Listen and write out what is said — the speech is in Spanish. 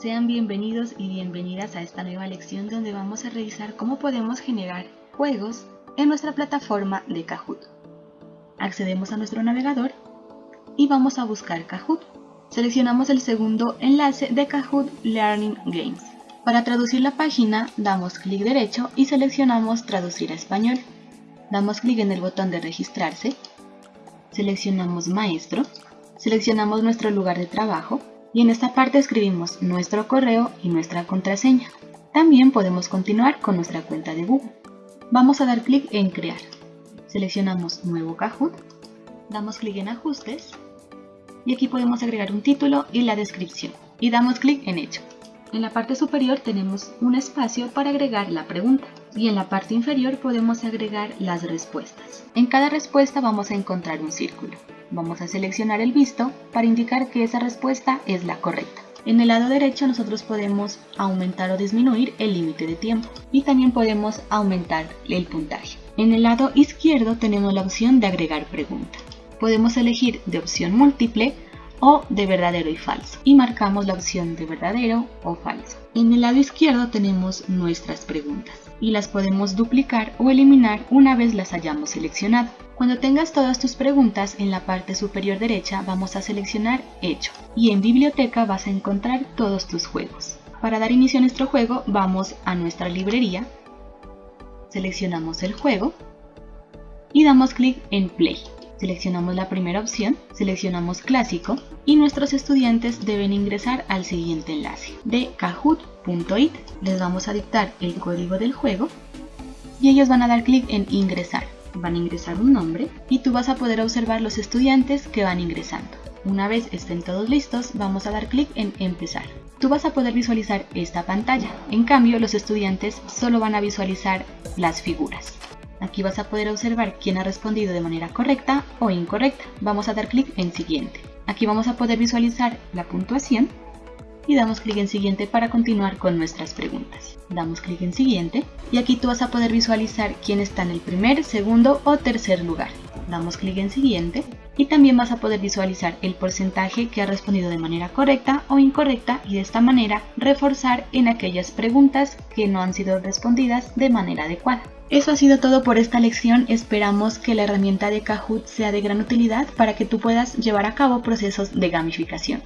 Sean bienvenidos y bienvenidas a esta nueva lección donde vamos a revisar cómo podemos generar juegos en nuestra plataforma de Kahoot. Accedemos a nuestro navegador y vamos a buscar Kahoot. Seleccionamos el segundo enlace de Kahoot Learning Games. Para traducir la página, damos clic derecho y seleccionamos Traducir a español. Damos clic en el botón de registrarse, seleccionamos Maestro, seleccionamos nuestro lugar de trabajo y en esta parte escribimos nuestro correo y nuestra contraseña. También podemos continuar con nuestra cuenta de Google. Vamos a dar clic en Crear. Seleccionamos Nuevo Kahoot, damos clic en Ajustes y aquí podemos agregar un título y la descripción y damos clic en Hecho. En la parte superior tenemos un espacio para agregar la pregunta y en la parte inferior podemos agregar las respuestas. En cada respuesta vamos a encontrar un círculo. Vamos a seleccionar el visto para indicar que esa respuesta es la correcta. En el lado derecho nosotros podemos aumentar o disminuir el límite de tiempo y también podemos aumentar el puntaje. En el lado izquierdo tenemos la opción de agregar pregunta. Podemos elegir de opción múltiple o de verdadero y falso y marcamos la opción de verdadero o falso. En el lado izquierdo tenemos nuestras preguntas y las podemos duplicar o eliminar una vez las hayamos seleccionado. Cuando tengas todas tus preguntas en la parte superior derecha vamos a seleccionar Hecho y en Biblioteca vas a encontrar todos tus juegos. Para dar inicio a nuestro juego vamos a nuestra librería, seleccionamos el juego y damos clic en Play. Seleccionamos la primera opción, seleccionamos clásico y nuestros estudiantes deben ingresar al siguiente enlace de kahoot.it. Les vamos a dictar el código del juego y ellos van a dar clic en ingresar. Van a ingresar un nombre y tú vas a poder observar los estudiantes que van ingresando. Una vez estén todos listos, vamos a dar clic en empezar. Tú vas a poder visualizar esta pantalla, en cambio los estudiantes solo van a visualizar las figuras. Aquí vas a poder observar quién ha respondido de manera correcta o incorrecta. Vamos a dar clic en siguiente. Aquí vamos a poder visualizar la puntuación y damos clic en siguiente para continuar con nuestras preguntas. Damos clic en siguiente y aquí tú vas a poder visualizar quién está en el primer, segundo o tercer lugar. Damos clic en siguiente y también vas a poder visualizar el porcentaje que ha respondido de manera correcta o incorrecta y de esta manera reforzar en aquellas preguntas que no han sido respondidas de manera adecuada. Eso ha sido todo por esta lección, esperamos que la herramienta de Kahoot sea de gran utilidad para que tú puedas llevar a cabo procesos de gamificación.